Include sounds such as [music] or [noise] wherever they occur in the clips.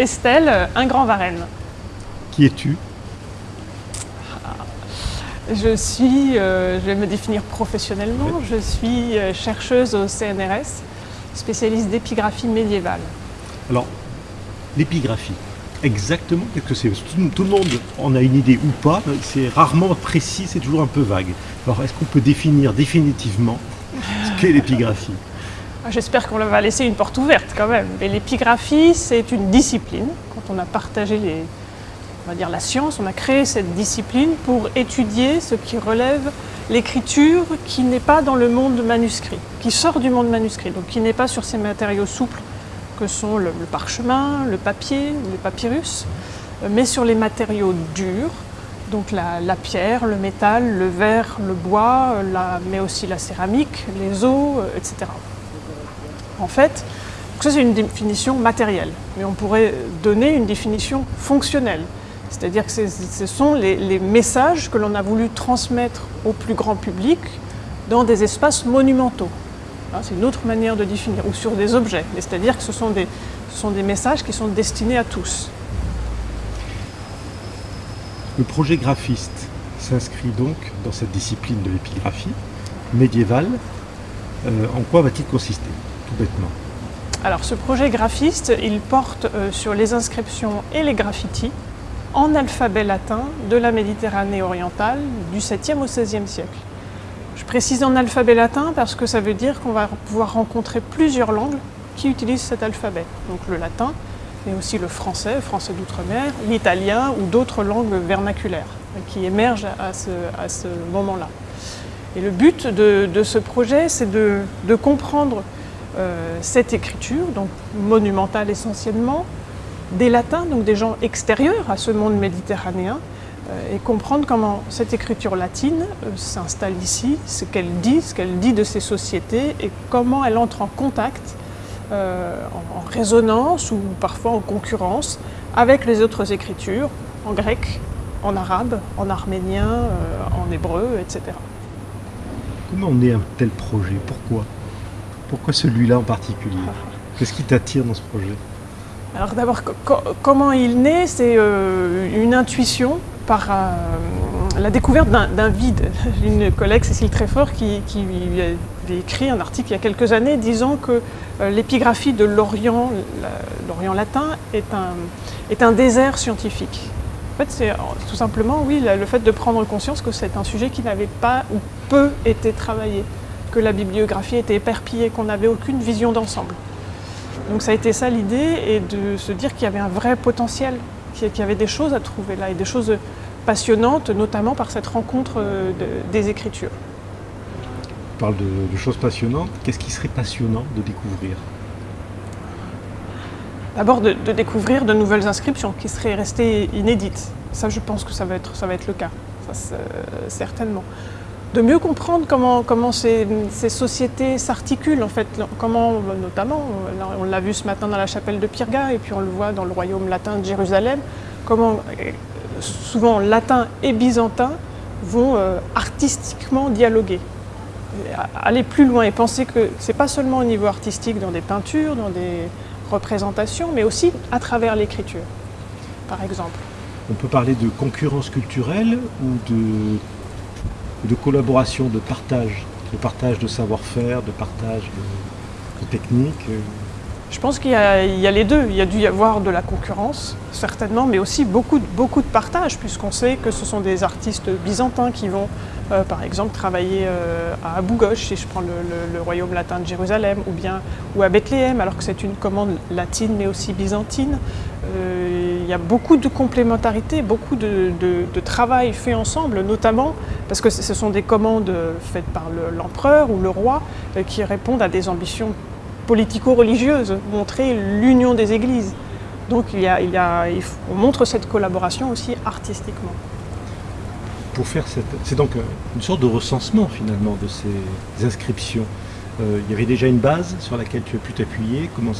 Estelle, un grand Varenne. Qui es-tu? Je suis, euh, je vais me définir professionnellement, je suis euh, chercheuse au CNRS, spécialiste d'épigraphie médiévale. Alors, l'épigraphie, exactement qu'est-ce que c'est? Tout, tout le monde en a une idée ou pas, c'est rarement précis, c'est toujours un peu vague. Alors, est-ce qu'on peut définir définitivement ce qu'est l'épigraphie? Ah, J'espère qu'on va laisser une porte ouverte quand même. Mais l'épigraphie, c'est une discipline. Quand on a partagé la science, on a créé cette discipline pour étudier ce qui relève l'écriture qui n'est pas dans le monde manuscrit, qui sort du monde manuscrit, donc qui n'est pas sur ces matériaux souples que sont le, parchemin, le papier, le papyrus, mais sur les matériaux durs, donc la, pierre, le métal, le verre, le bois, mais aussi la céramique, les os, euh, etc. En fait, ça c'est une définition matérielle, mais on pourrait donner une définition fonctionnelle. C'est-à-dire que ce sont les, messages que l'on a voulu transmettre au plus grand public dans des espaces monumentaux. Hein, C'est une autre manière de définir, ou sur des objets. Mais C'est-à-dire que ce sont, des, ce sont des messages qui sont destinés à tous. Le projet graphiste s'inscrit donc dans cette discipline de l'épigraphie médiévale. Euh, en quoi va-t-il consister, Alors ce projet graphiste, il porte euh, sur les inscriptions et les graffitis en alphabet latin de la Méditerranée orientale du 7e au 16e siècle. Je précise en alphabet latin parce que ça veut dire qu'on va pouvoir rencontrer plusieurs langues qui utilisent cet alphabet. Donc le latin, mais aussi le français, français d'outre-mer, l'italien ou d'autres langues vernaculaires qui émergent à ce, moment-là. Et le but de, ce projet, c'est de, comprendre cette écriture, donc monumentale essentiellement, des latins, donc des gens extérieurs à ce monde méditerranéen, euh, et comprendre comment cette écriture latine euh, s'installe ici, ce qu'elle dit, ce qu'elle dit de ces sociétés, et comment elle entre en contact, euh, en, résonance ou parfois en concurrence avec les autres écritures, en grec, en arabe, en arménien, euh, en hébreu, etc. Comment on est un tel projet? Pourquoi? Pourquoi celui-là en particulier Qu'est-ce qui t'attire dans ce projet Alors d'abord, co- co- comment il naît C'est euh, une intuition par euh, la découverte d'un vide. [laughs] Une collègue, Cécile Tréfort, qui, qui avait écrit un article il y a quelques années disant que euh, l'épigraphie de l'Orient, l'Orient latin, est un, est un désert scientifique. En fait, c'est tout simplement, oui, le fait de prendre conscience que c'est un sujet qui n'avait pas ou peu été travaillé, que la bibliographie était éperpillée, qu'on n'avait aucune vision d'ensemble. Donc ça a été ça l'idée, et de se dire qu'il y avait un vrai potentiel, qu'il y avait des choses à trouver là, et des choses passionnantes, notamment par cette rencontre euh, de- des écritures. Tu parles de, de choses passionnantes. Qu'est-ce qui serait passionnant de découvrir? D'abord de, de découvrir de nouvelles inscriptions qui seraient restées inédites. Ça, je pense que ça va être, ça va être le cas, ça, c'est- certainement. De mieux comprendre comment, comment ces, sociétés s'articulent, en fait, comment, notamment, on l'a vu ce matin dans la chapelle de Pirga, et puis on le voit dans le royaume latin de Jérusalem, comment souvent latin et byzantin vont euh, artistiquement dialoguer. Aller plus loin et penser que c'est pas seulement au niveau artistique dans des peintures, dans des représentations, mais aussi à travers l'écriture, par exemple. On peut parler de concurrence culturelle ou de, de collaboration, de partage, de partage de savoir-faire, de partage de, techniques. euh. Je pense qu'il y, a- les deux. Il y a dû y avoir de la concurrence, certainement, mais aussi beaucoup, beaucoup de partage, puisqu'on sait que ce sont des artistes byzantins qui vont, euh, par exemple, travailler euh, à Abu si je prends le, royaume latin de Jérusalem, ou bien ou à Bethléem, alors que c'est une commande latine, mais aussi byzantine. Y a beaucoup de complémentarité, beaucoup de, travail fait ensemble, notamment parce que ce sont des commandes faites par le- l'empereur ou le roi euh, qui répondent à des ambitions politico-religieuse, montrer l'union des églises. Donc il y a, il y a- il on montre cette collaboration aussi artistiquement. Pour faire cette... C'est donc euh, une sorte de recensement finalement de ces inscriptions. Euh, il y avait déjà une base sur laquelle tu as pu t'appuyer. Comment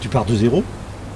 Tu pars de zéro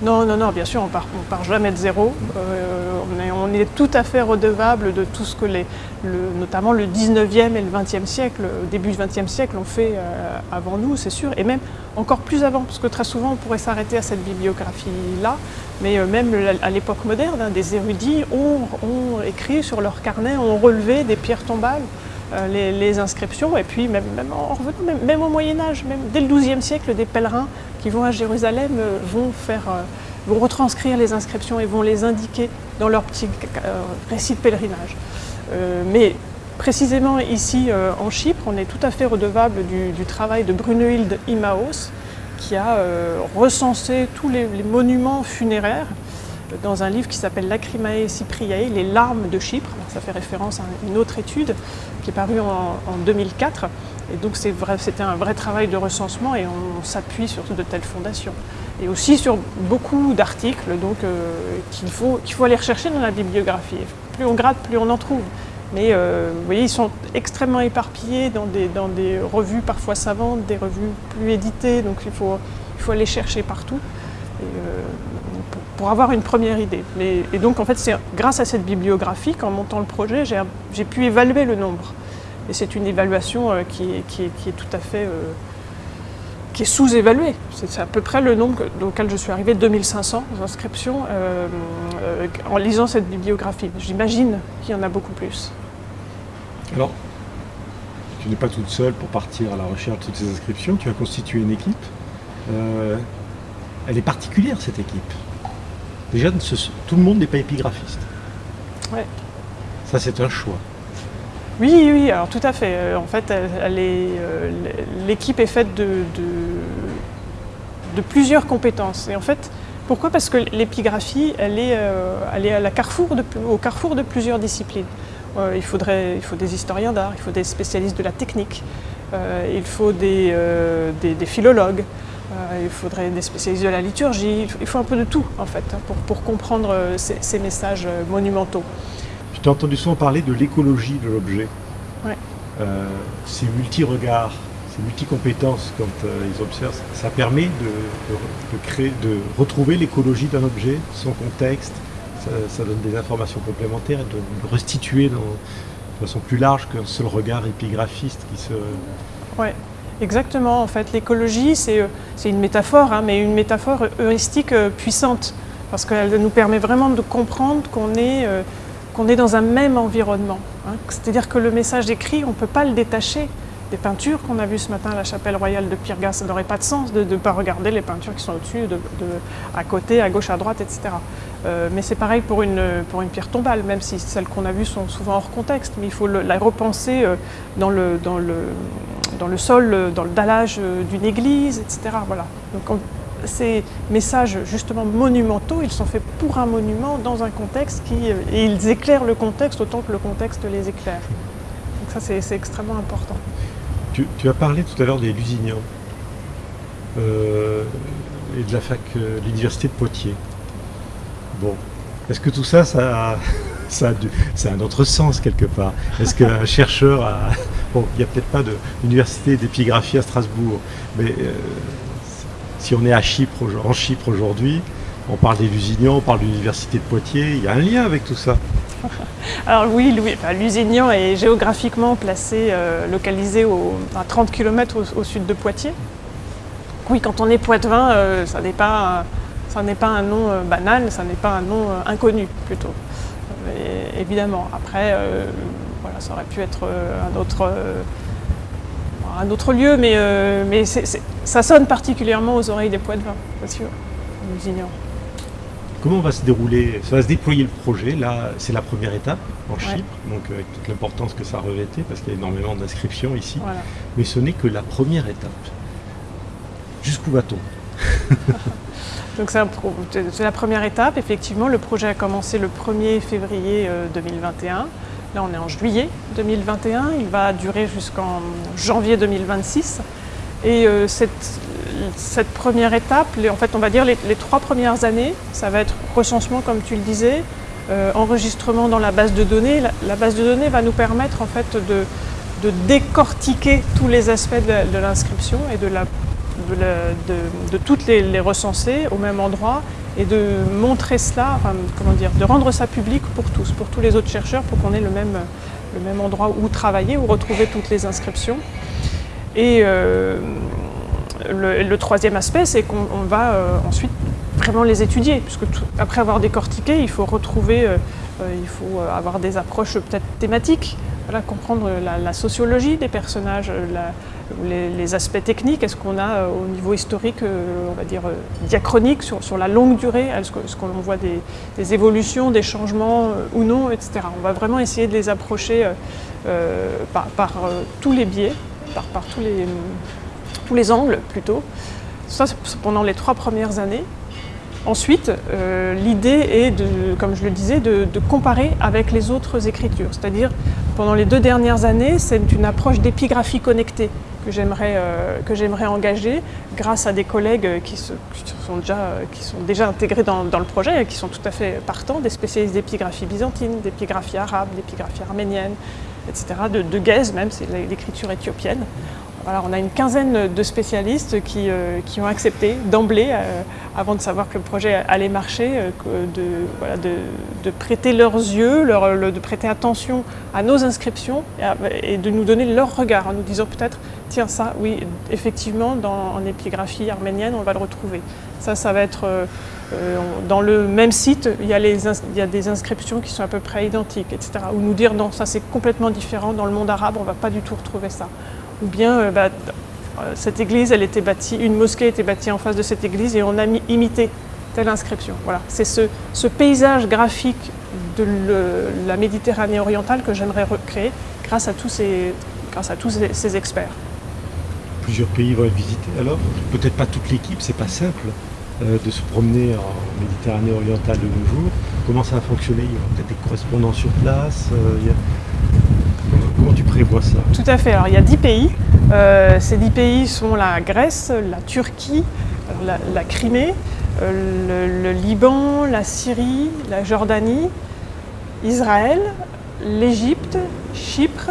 Non, non, non, bien sûr, on part, on part jamais de zéro. Euh, on, est, tout à fait redevable de tout ce que les, le, notamment le 19e et le 20e siècle, au début du 20e siècle, ont fait euh, avant nous, c'est sûr, et même encore plus avant, parce que très souvent on pourrait s'arrêter à cette bibliographie-là, mais euh, même à l'époque moderne, hein, des érudits ont, ont, écrit sur leur carnet, ont relevé des pierres tombales, euh, les, les, inscriptions, et puis même, en revenant, même, au Moyen-Âge, même dès le XIIe siècle, des pèlerins qui vont à Jérusalem euh, vont, faire, euh, vont retranscrire les inscriptions et vont les indiquer dans leur petit euh, récit de pèlerinage. Euh, mais précisément ici euh, en Chypre, on est tout à fait redevable du, travail de Brunehild Imaos, qui a recensé tous les, monuments funéraires dans un livre qui s'appelle Lacrimae Cypriae, les larmes de Chypre. Ça fait référence à une autre étude qui est parue en, en 2004. Et donc c'était un vrai travail de recensement et on s'appuie sur de telles fondations. Et aussi sur beaucoup d'articles euh, qu'il faut, faut aller rechercher dans la bibliographie. Plus on gratte, plus on en trouve. Mais euh, vous voyez, ils sont extrêmement éparpillés dans des, dans des, revues parfois savantes, des revues plus éditées, donc il faut, il faut aller chercher partout. Euh, pour, avoir une première idée. Mais, et donc en fait, c'est grâce à cette bibliographie qu'en montant le projet, j'ai pu évaluer le nombre. Et c'est une évaluation euh, qui, est, qui, est, tout à fait euh, qui est sous-évaluée. C'est à peu près le nombre auquel je suis arrivée, 2500 inscriptions, euh, en lisant cette bibliographie. J'imagine qu'il y en a beaucoup plus. Alors, tu n'es pas toute seule pour partir à la recherche de ces inscriptions, tu as constitué une équipe. Elle est particulière, cette équipe. Déjà, tout le monde n'est pas épigraphiste. Ouais. Ça, c'est un choix. Oui, oui, alors tout à fait. Euh, en fait, l'équipe est faite de, de, de, plusieurs compétences. Et en fait, pourquoi? Parce que l'épigraphie, elle, est, euh, elle est à la carrefour de, au carrefour de plusieurs disciplines. Euh, il, faudrait, il faut des historiens d'art, il faut des spécialistes de la technique, euh, il faut des, euh, des, des philologues, euh, il faudrait des spécialistes de la liturgie, il faut, un peu de tout en fait pour, pour comprendre ces, ces messages monumentaux. J'ai entendu souvent parler de l'écologie de l'objet. Ouais. Euh, ces multi-regards, ces multi-compétences quand euh, ils observent, ça permet de, de, de créer, de retrouver l'écologie d'un objet, son contexte, ça, ça, donne des informations complémentaires et de le restituer dans, de façon plus large qu'un seul regard épigraphiste qui se... Ouais. Exactement, en fait, l'écologie, c'est une métaphore, hein, mais une métaphore heuristique euh, puissante, parce qu'elle nous permet vraiment de comprendre qu'on est euh, est dans un même environnement. Hein. C'est-à-dire que le message écrit, on ne peut pas le détacher des peintures qu'on a vues ce matin à la chapelle royale de Pirgas. Ça n'aurait pas de sens de ne pas regarder les peintures qui sont au-dessus, de, de, à côté, à gauche, à droite, etc. Euh, mais c'est pareil pour une, pour une pierre tombale, même si celles qu'on a vues sont souvent hors contexte, mais il faut la repenser euh, dans le, dans, le, dans le sol, dans le dallage euh, d'une église, etc. Voilà. Donc on, ces messages justement monumentaux, ils sont faits pour un monument dans un contexte qui, et ils éclairent le contexte autant que le contexte les éclaire. Donc ça c'est extrêmement important. Tu, as parlé tout à l'heure des Lusignan euh, et de la fac, euh, l'université de Poitiers. Bon, est-ce que tout ça, ça, [laughs] ça, a, ça a un autre sens quelque part? Est-ce qu'un chercheur a... Il n'y a peut-être pas d'université d'épigraphie à Strasbourg, mais euh, si on est à Chypre, en Chypre aujourd'hui, on parle des Lusignans, on parle de l'université de Poitiers, il y a un lien avec tout ça. [laughs] Alors oui, Lusignan est géographiquement placé, euh, localisé à 30 km au, sud de Poitiers. Oui, quand on est poitevin, euh, ça n'est pas, un nom banal, ça n'est pas un nom inconnu plutôt. Évidemment, après, voilà, ça aurait pu être un autre un autre lieu, mais, euh, mais c est, c est, ça sonne particulièrement aux oreilles des poids de vin, bien sûr, Lusignan. Comment va se dérouler, ça va se déployer le projet Là, c'est la première étape en Chypre, ouais. donc avec toute l'importance que ça revêtait, parce qu'il y a énormément d'inscriptions ici. Voilà. Mais ce n'est que la première étape. Jusqu'où va-t-on [laughs] Donc c'est la première étape. Effectivement, le projet a commencé le 1er février 2021. Là, on est en juillet 2021. Il va durer jusqu'en janvier 2026. Et euh, cette, première étape, en fait, on va dire les, trois premières années, ça va être recensement, comme tu le disais, euh, enregistrement dans la base de données. La, base de données va nous permettre en fait de, décortiquer tous les aspects de, l'inscription et de toutes les, les, recenser au même endroit et de montrer cela, comment dire, de rendre ça public pour tous, pour tous les autres chercheurs, pour qu'on ait le même, le même endroit où travailler, où retrouver toutes les inscriptions. Et euh, le, troisième aspect, c'est qu'on va euh, ensuite vraiment les étudier, puisque après avoir décortiqué, il faut retrouver, euh, il faut avoir des approches peut-être thématiques, voilà, comprendre la, sociologie des personnages, les, aspects techniques, est-ce qu'on a au niveau historique, on va dire diachronique, sur, la longue durée, est-ce qu'on voit des, évolutions, des changements ou non, etc. On va vraiment essayer de les approcher par tous les biais par, tous, les, tous les angles plutôt. Ça, c'est pendant les trois premières années. Ensuite, euh, l'idée est, comme je le disais, de, comparer avec les autres écritures. C'est-à-dire, pendant les deux dernières années, c'est une approche d'épigraphie connectée que j'aimerais euh, engager grâce à des collègues qui, sont, déjà, qui sont déjà intégrés dans, le projet et qui sont tout à fait partants, des spécialistes d'épigraphie byzantine, d'épigraphie arabe, d'épigraphie arménienne, etc., de, de même, c'est l'écriture éthiopienne. On a une quinzaine de spécialistes qui, euh, ont accepté d'emblée, euh, avant de savoir que le projet allait marcher, euh, de, prêter leurs yeux, de prêter attention à nos inscriptions et, de nous donner leur regard en nous disant peut-être, tiens ça, oui, effectivement, dans, en épigraphie arménienne, on va le retrouver. Ça, ça va être dans le même site, il y, a il y, a des inscriptions qui sont à peu près identiques, etc. Ou nous dire non, ça c'est complètement différent, dans le monde arabe, on ne va pas du tout retrouver ça. Ou bien, euh, bah, euh, cette église, elle était bâtie, une mosquée était bâtie en face de cette église et on a imité telle inscription. Voilà, c'est ce, paysage graphique de la Méditerranée orientale que j'aimerais recréer grâce à tous ces, experts. Plusieurs pays vont être visités alors Peut-être pas toute l'équipe, c'est pas simple. Euh, de se promener en Méditerranée orientale de nos jours. Comment ça va fonctionner Il y aura peut-être des correspondants sur place tu prévois ça Tout à fait. Alors il y a 10 pays. Euh, ces 10 pays sont la Grèce, la Turquie, la, Crimée, le, Liban, la Syrie, la Jordanie, Israël, l'Égypte, Chypre,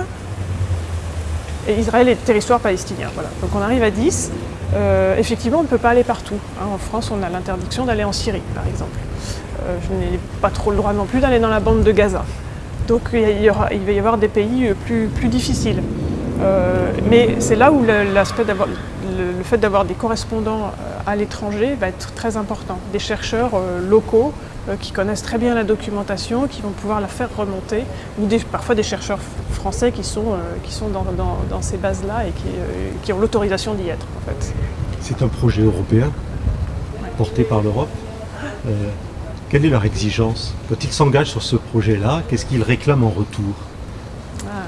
et Israël est territoire palestinien. Voilà. Donc on arrive à 10. Euh, effectivement, on ne peut pas aller partout. Hein. En France, on a l'interdiction d'aller en Syrie, par exemple. Euh, je n'ai pas trop le droit non plus d'aller dans la bande de Gaza. Donc il, va y avoir des pays plus, plus difficiles. Euh, mais c'est là où le, fait d'avoir des correspondants à l'étranger va être très important. Des chercheurs locaux qui connaissent très bien la documentation, qui vont pouvoir la faire remonter, ou parfois des chercheurs français qui sont, qui sont dans, dans, ces bases-là et qui, qui ont l'autorisation d'y être. En fait. C'est un projet européen porté par l'Europe. Euh, quelle est leur exigence Quand ils s'engagent sur ce projet-là, qu'est-ce qu'ils réclament en retour ah,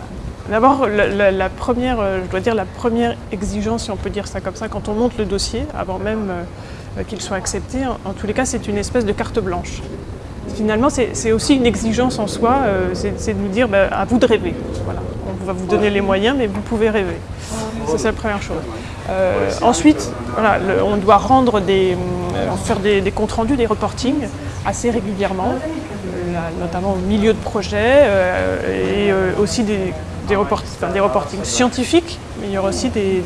D'abord, la, première, euh, je dois dire la première exigence, si on peut dire ça comme ça, quand on monte le dossier, avant même euh, qu'il soit accepté, en, tous les cas, c'est une espèce de carte blanche. Finalement, c'est aussi une exigence en soi, c'est de nous dire bah, à vous de rêver. Voilà. On va vous donner les moyens, mais vous pouvez rêver. C'est la première chose. Euh, ensuite, voilà, on doit rendre des, euh, faire des, comptes rendus, des reportings assez régulièrement, notamment au milieu de projet, euh, et aussi des, des, des reportings scientifiques, mais il y aura aussi des,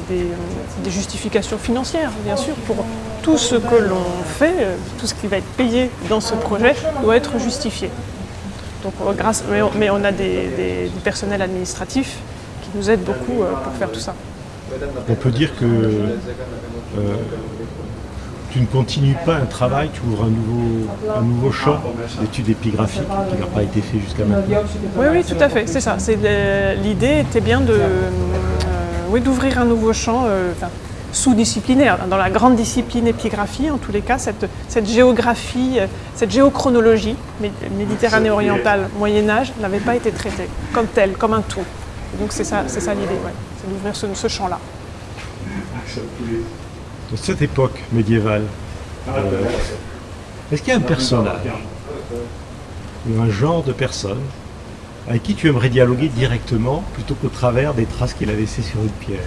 justifications financières, bien sûr, pour tout ce que l'on fait, tout ce qui va être payé dans ce projet doit être justifié. Donc, grâce, mais on a des, personnels administratifs qui nous aident beaucoup pour faire tout ça on peut dire que euh, tu ne continues pas un travail, tu ouvres un nouveau, un nouveau champ d'études épigraphiques qui n'a pas été fait jusqu'à maintenant. Oui, oui, tout à fait, c'est ça. L'idée était bien euh, d'ouvrir un nouveau champ euh, sous-disciplinaire. Dans la grande discipline épigraphie, en tous les cas, cette, géographie, cette géochronologie méditerranée orientale, Moyen-Âge, n'avait pas été traitée comme telle, comme un tout. Donc c'est ça, ça l'idée d'ouvrir ce, champ-là. De cette époque médiévale, euh, est-ce qu'il y a un personnage ou un genre de personne avec qui tu aimerais dialoguer directement plutôt qu'au travers des traces qu'il a laissées sur une pierre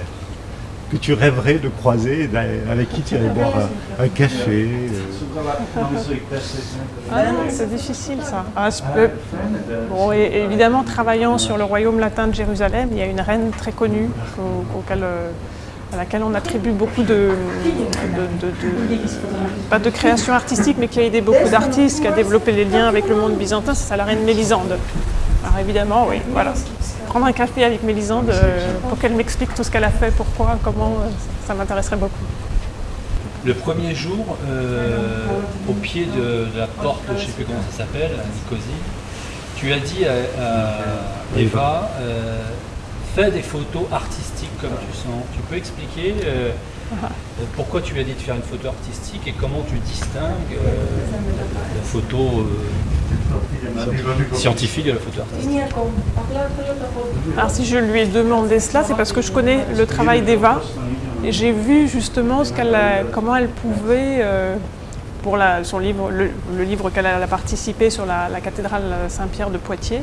que tu rêverais de croiser, avec qui tu irais boire un, café euh? Ah c'est difficile ça. Ah, bon, et, évidemment, travaillant sur le royaume latin de Jérusalem, il y a une reine très connue auquel, euh, à laquelle on attribue beaucoup de, pas de création artistique, mais qui a aidé beaucoup d'artistes, qui a développé les liens avec le monde byzantin, c'est la reine Mélisande. Alors évidemment, oui, voilà. Prendre un café avec Mélisande euh, pour qu'elle m'explique tout ce qu'elle a fait, pourquoi, comment, euh, ça m'intéresserait beaucoup. Le premier jour, euh, au pied de, la porte, je ne sais plus comment ça s'appelle, à Nicosie, tu as dit à, Eva, fais des photos artistiques comme tu sens. Tu peux expliquer ah. pourquoi tu as dit de faire une photo artistique et comment tu distingues la photo scientifique de la photo artistique? Alors si je lui ai demandé cela, c'est parce que je connais le travail d'Eva et j'ai vu justement ce comment elle pouvait, euh, pour son livre, le, livre qu'elle a participé sur la, cathédrale Saint-Pierre de Poitiers,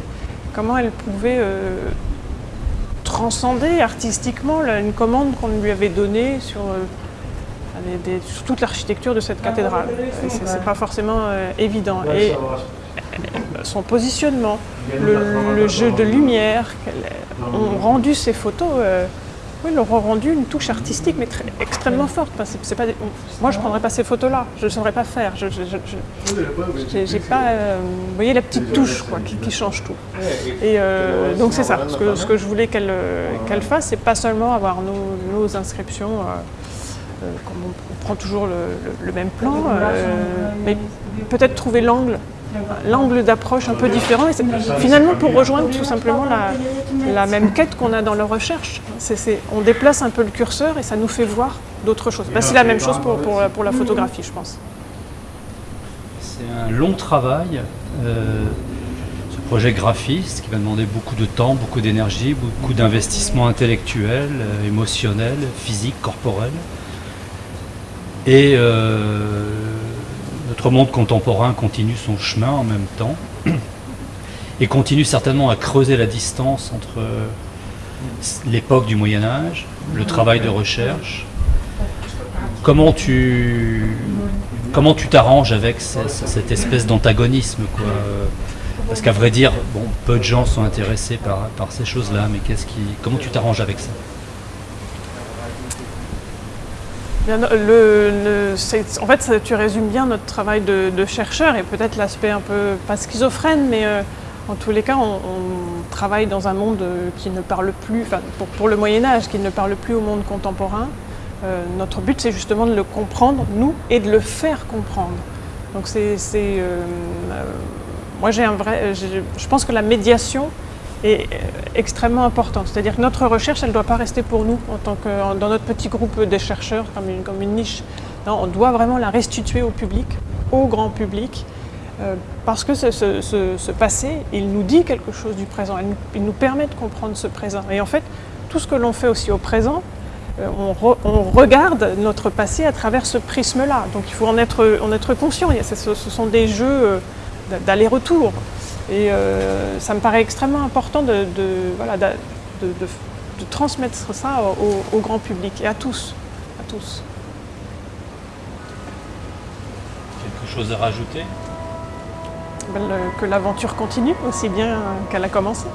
comment elle pouvait euh, transcender artistiquement une commande qu'on lui avait donnée sur, euh, toute l'architecture de cette cathédrale. C'est pas forcément évident. Et son positionnement, le, jeu de lumière, ont rendu ces photos, euh, oui, leur ont rendu une touche artistique, mais extrêmement forte. c'est pas moi, je ne prendrais pas ces photos-là, je ne saurais pas faire. Je, j'ai pas, euh, vous voyez la petite touche quoi, qui, change tout. Et euh, donc c'est ça, ce que, ce que, je voulais qu'elle qu'elle fasse, c'est pas seulement avoir nos, inscriptions, comme on, prend toujours le, le même plan, mais peut-être trouver l'angle l'angle d'approche un peu différent. Et finalement, pour rejoindre tout simplement la, même quête qu'on a dans la recherche, on déplace un peu le curseur et ça nous fait voir d'autres choses. c'est la même chose pour, pour, la photographie, je pense. C'est un long travail, euh, ce projet graphiste, qui va demander beaucoup de temps, beaucoup d'énergie, beaucoup d'investissement intellectuel, euh, émotionnel, physique, corporel. Et euh, notre monde contemporain continue son chemin en même temps et continue certainement à creuser la distance entre l'époque du Moyen Âge, le travail de recherche. Comment tu comment tu t'arranges avec cette espèce d'antagonisme Parce qu'à vrai dire, bon, peu de gens sont intéressés par, par ces choses-là, mais qu'est-ce qui, comment tu t'arranges avec ça? En fait, tu résumes bien notre travail de, chercheur et peut-être l'aspect un peu, pas schizophrène, mais euh, en tous les cas, on, travaille dans un monde euh, qui ne parle plus, enfin, pour, le Moyen-Âge, qui ne parle plus au monde contemporain. Euh, notre but, c'est justement de le comprendre, nous, et de le faire comprendre. Donc, c'est. moi, j'ai un vrai. Je pense que la médiation, est extrêmement importante. C'est-à-dire que notre recherche, elle ne doit pas rester pour nous, en tant que, dans notre petit groupe des chercheurs, comme une, comme une niche. Non, on doit vraiment la restituer au public, au grand public, euh, parce que ce, ce, passé, il nous dit quelque chose du présent, il nous, permet de comprendre ce présent. Et en fait, tout ce que l'on fait aussi au présent, euh, on, regarde notre passé à travers ce prisme-là. Donc il faut en être, en être conscient. Ce, sont des jeux euh, d'aller-retour. Et euh, ça me paraît extrêmement important de, voilà, de, transmettre ça au, grand public et à tous. À tous. Quelque chose à rajouter? Ben, Que l'aventure continue aussi bien qu'elle a commencé.